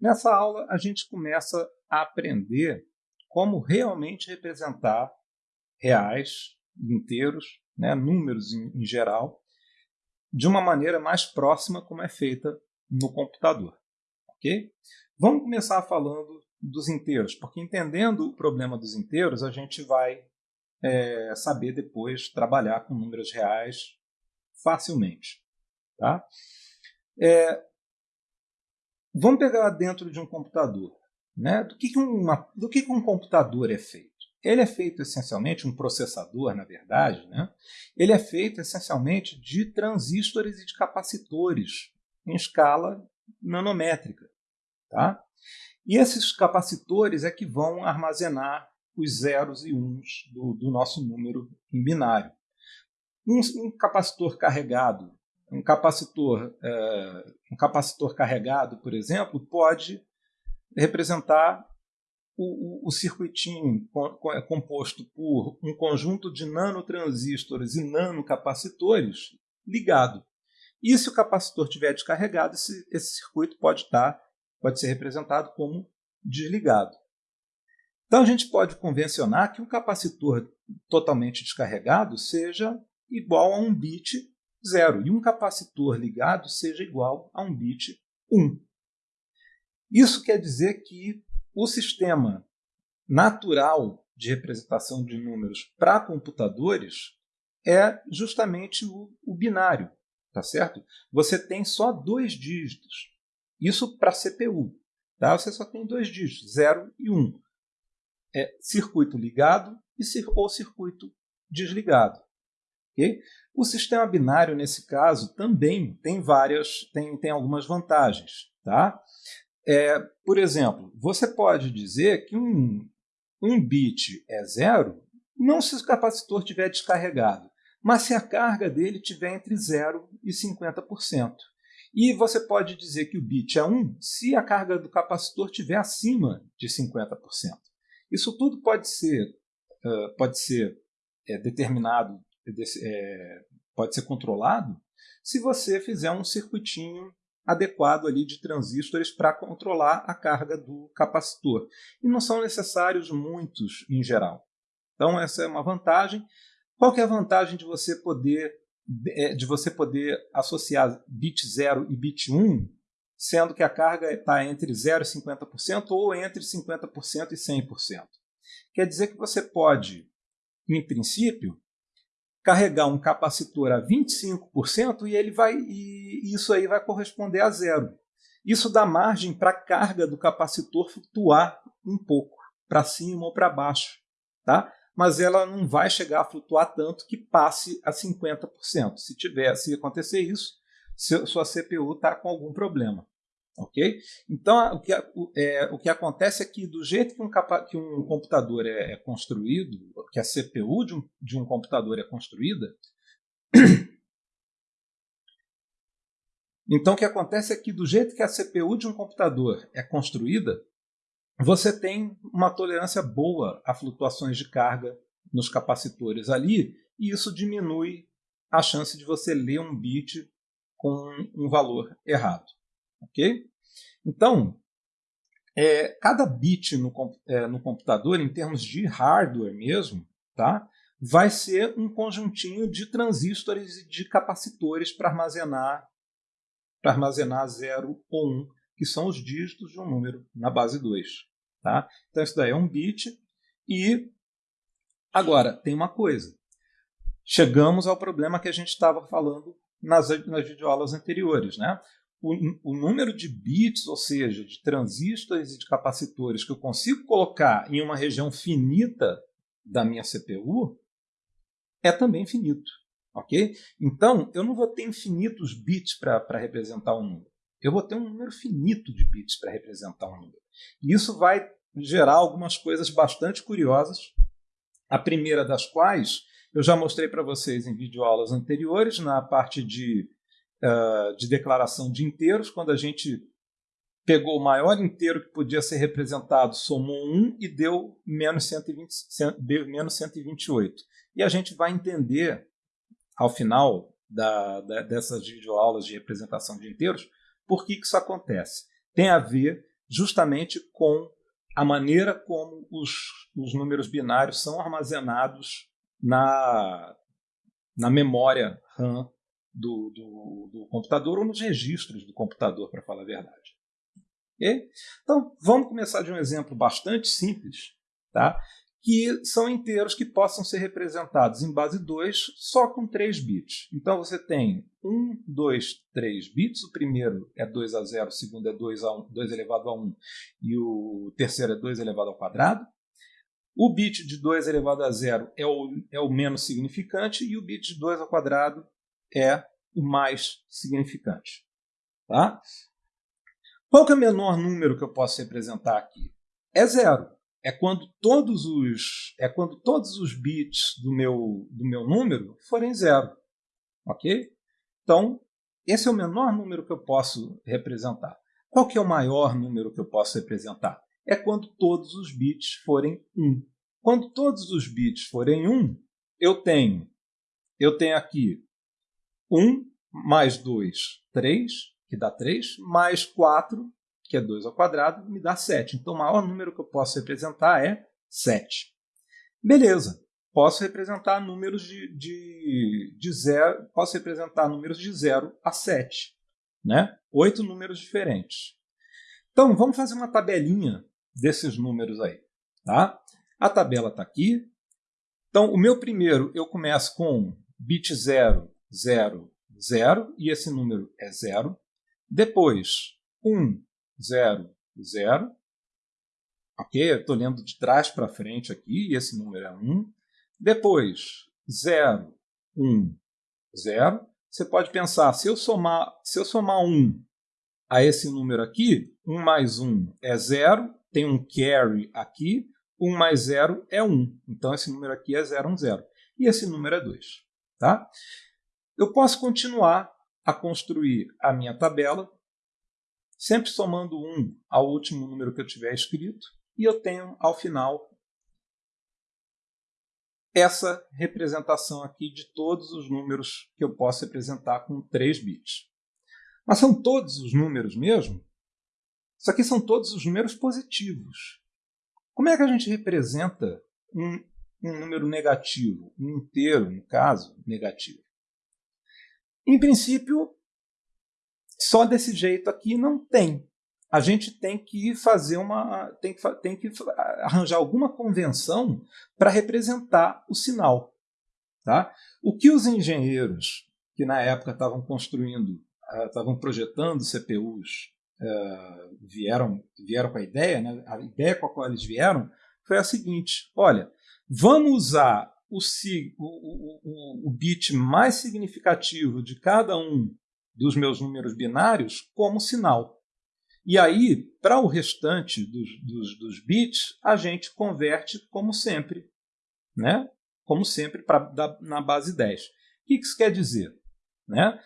Nessa aula, a gente começa a aprender como realmente representar reais, inteiros, né, números em, em geral, de uma maneira mais próxima como é feita no computador. ok? Vamos começar falando dos inteiros, porque entendendo o problema dos inteiros, a gente vai é, saber depois trabalhar com números reais facilmente. Tá? É, vamos pegar dentro de um computador. Né? Do, que, que, uma, do que, que um computador é feito? Ele é feito essencialmente, um processador, na verdade, né? ele é feito essencialmente de transistores e de capacitores em escala nanométrica. Tá? E esses capacitores é que vão armazenar os zeros e uns do, do nosso número em binário. Um, um capacitor carregado, um capacitor, é, um capacitor carregado, por exemplo, pode representar o, o, o circuitinho é composto por um conjunto de nanotransistores e nanocapacitores ligado. E se o capacitor estiver descarregado, esse, esse circuito pode estar, pode ser representado como desligado. Então a gente pode convencionar que um capacitor totalmente descarregado seja igual a um bit zero e um capacitor ligado seja igual a um bit 1. Isso quer dizer que o sistema natural de representação de números para computadores é justamente o, o binário, tá certo? Você tem só dois dígitos. Isso para CPU, tá? Você só tem dois dígitos, 0 e 1. Um é circuito ligado e, ou circuito desligado. Okay? O sistema binário, nesse caso, também tem várias, tem, tem algumas vantagens. Tá? É, por exemplo, você pode dizer que um, um bit é zero, não se o capacitor estiver descarregado, mas se a carga dele estiver entre 0 e 50%. E você pode dizer que o bit é 1 se a carga do capacitor estiver acima de 50%. Isso tudo pode ser, uh, pode ser é, determinado, é, pode ser controlado se você fizer um circuitinho adequado ali de transistores para controlar a carga do capacitor. E não são necessários muitos em geral. Então essa é uma vantagem. Qual é a vantagem de você poder de você poder associar bit 0 e bit 1 sendo que a carga está entre 0% e 50% ou entre 50% e 100%. Quer dizer que você pode, em princípio, carregar um capacitor a 25% e ele vai e isso aí vai corresponder a zero. Isso dá margem para a carga do capacitor flutuar um pouco, para cima ou para baixo, tá? Mas ela não vai chegar a flutuar tanto que passe a 50%. Se tiver, se acontecer isso, sua CPU está com algum problema. Ok? Então, o que, é, o que acontece é que, do jeito que um, que um computador é, é, construído, que a CPU de um, de um computador é construída, então o que acontece é que, do jeito que a CPU de um computador é construída, você tem uma tolerância boa a flutuações de carga nos capacitores ali, e isso diminui a chance de você ler um bit com um valor errado. Ok? Então, é, cada bit no, é, no computador, em termos de hardware mesmo, tá? vai ser um conjuntinho de transistores e de capacitores para armazenar para armazenar 0 ou 1, um, que são os dígitos de um número na base 2. Tá? Então, isso daí é um bit. E agora, tem uma coisa. Chegamos ao problema que a gente estava falando nas, nas videoaulas anteriores. Né? O, o, número de bits, ou seja, de transistores e de capacitores que eu consigo colocar em uma região finita da minha CPU é também finito. ok? Então, eu não vou ter infinitos bits para representar um número. Eu vou ter um número finito de bits para representar um número. E isso vai gerar algumas coisas bastante curiosas. A primeira das quais eu já mostrei para vocês em videoaulas anteriores, na parte de uh, de declaração de inteiros, quando a gente pegou o maior inteiro que podia ser representado, somou 1 e deu menos, 120, deu menos 128. E a gente vai entender, ao final da, da, dessas videoaulas de representação de inteiros, por que, que isso acontece. Tem a ver justamente com a maneira como os, os números binários são armazenados na, na memória RAM do, do, do computador ou nos registros do computador, para falar a verdade. Okay? Então, vamos começar de um exemplo bastante simples, tá? que são inteiros que possam ser representados em base 2 só com 3 bits. Então você tem 1, 2, 3 bits. O primeiro é 2 a 0, o segundo é 2, a 1, 2 elevado a 1 e o terceiro é 2 elevado ao quadrado. O bit de 2 elevado a 0 é o, é o menos significante e o bit de 2 ao quadrado é o mais significante. Tá? Qual é o menor número que eu posso representar aqui? É zero. É quando todos os é quando todos os bits do meu do meu número forem zero, ok? Então esse é o menor número que eu posso representar. Qual que é o maior número que eu posso representar? É quando todos os bits forem 1. Quando todos os bits forem 1, eu tenho eu tenho aqui 1 mais 2, 3, que dá 3, mais 4, que é 2 ao quadrado, me dá 7. Então, o maior número que eu posso representar é 7. Beleza. Posso representar números de, de, de zero, posso representar números de 0 a 7. Né? Oito números diferentes. Então, vamos fazer uma tabelinha desses números aí. Tá? A tabela está aqui. Então, o meu primeiro, eu começo com bit 0, 0, 0, e esse número é 0. Depois, 1, 0, 0. Ok? Estou lendo de trás para frente aqui, e esse número é 1. Depois, 0, 1, 0. Você pode pensar, se eu somar, se eu somar 1 a esse número aqui, 1 mais 1 é 0, tem um carry aqui, 1 mais 0 é 1. Então, esse número aqui é 0, 1, 0. E esse número é 2. Tá? Eu posso continuar a construir a minha tabela, sempre somando 1 ao último número que eu tiver escrito, e eu tenho, ao final, essa representação aqui de todos os números que eu posso representar com 3 bits. Mas são todos os números mesmo? Isso aqui são todos os números positivos. Como é que a gente representa um, um número negativo, um inteiro, no caso, negativo? Em princípio, só desse jeito aqui não tem. A gente tem que fazer uma. tem que, tem que arranjar alguma convenção para representar o sinal. Tá? O que os engenheiros que na época estavam construindo, ah, estavam projetando CPUs, uh, vieram, vieram com a ideia, né? a ideia com a qual eles vieram foi a seguinte: olha, vamos usar o, o, o, o bit mais significativo de cada um dos meus números binários como sinal. E aí, para o restante dos, dos, dos, bits, a gente converte como sempre, né? como sempre pra, da, na base 10. O que isso quer dizer? Né?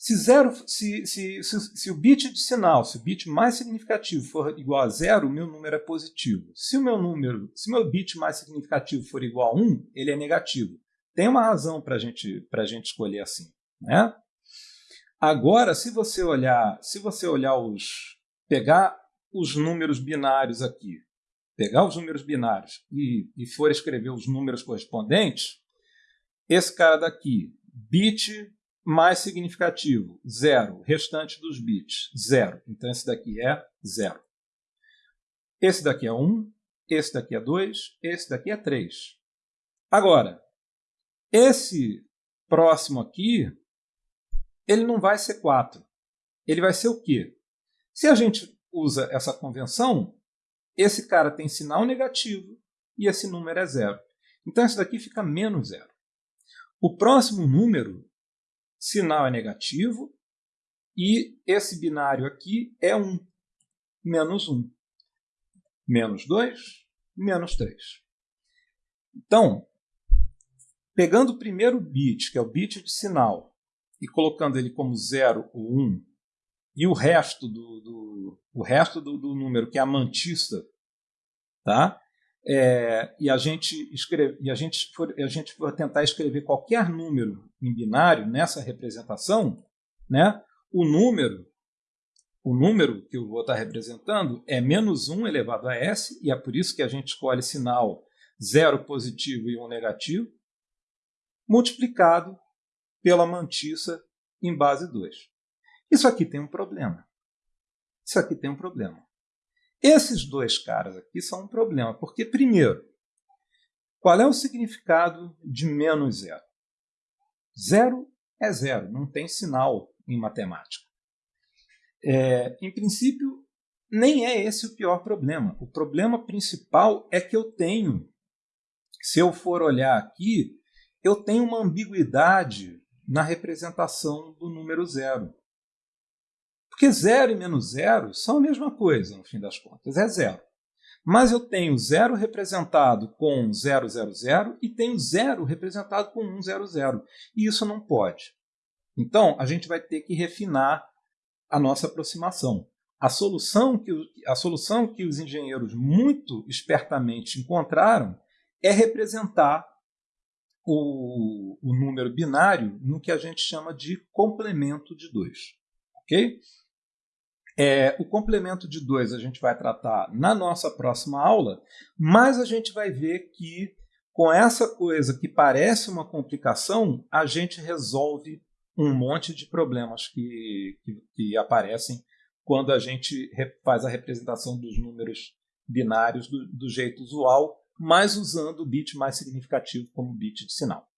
Se, zero, se, se, se, se, o bit de sinal, se o bit mais significativo for igual a zero, o meu número é positivo. Se o meu número, se meu bit mais significativo for igual a 1, ele é negativo. Tem uma razão para gente, a gente escolher assim. Né? Agora, se você olhar, se você olhar os. pegar os números binários aqui, pegar os números binários e, e for escrever os números correspondentes, esse cara daqui, bit mais significativo, zero. Restante dos bits, zero. Então esse daqui é zero. Esse daqui é 1, esse daqui é 2, esse daqui é 3. Agora, esse próximo aqui, ele não vai ser 4. Ele vai ser o quê? Se a gente usa essa convenção, esse cara tem sinal negativo e esse número é zero. Então esse daqui fica menos zero. O próximo número sinal é negativo e esse binário aqui é 1, menos 1. Menos 2, menos 3. Então, pegando o primeiro bit, que é o bit de sinal, e colocando ele como 0 ou 1, e o resto do, do o resto do, do, número, que é a mantista, tá? É, e a gente escreve, e a gente for, a gente for tentar escrever qualquer número em binário nessa representação, né, o número o número que eu vou estar representando é menos 1 elevado a s, e é por isso que a gente escolhe sinal 0 positivo e 1 negativo, multiplicado pela mantiça em base 2. Isso aqui tem um problema. Isso aqui tem um problema. Esses dois caras aqui são um problema, porque, primeiro, qual é o significado de menos zero? Zero é zero, não tem sinal em matemática. É, em princípio, nem é esse o pior problema. O problema principal é que eu tenho, se eu for olhar aqui, eu tenho uma ambiguidade na representação do número zero. Porque zero e menos zero são a mesma coisa, no fim das contas, é zero. Mas eu tenho zero representado com 000 e tenho zero representado com 100. E isso não pode. Então, a gente vai ter que refinar a nossa aproximação. A solução que, a solução que os engenheiros muito espertamente encontraram é representar o, o número binário no que a gente chama de complemento de 2. Ok? É, o complemento de 2 a gente vai tratar na nossa próxima aula, mas a gente vai ver que com essa coisa que parece uma complicação, a gente resolve um monte de problemas que, que, que aparecem quando a gente faz a representação dos números binários do, do jeito usual, mas usando o bit mais significativo como bit de sinal.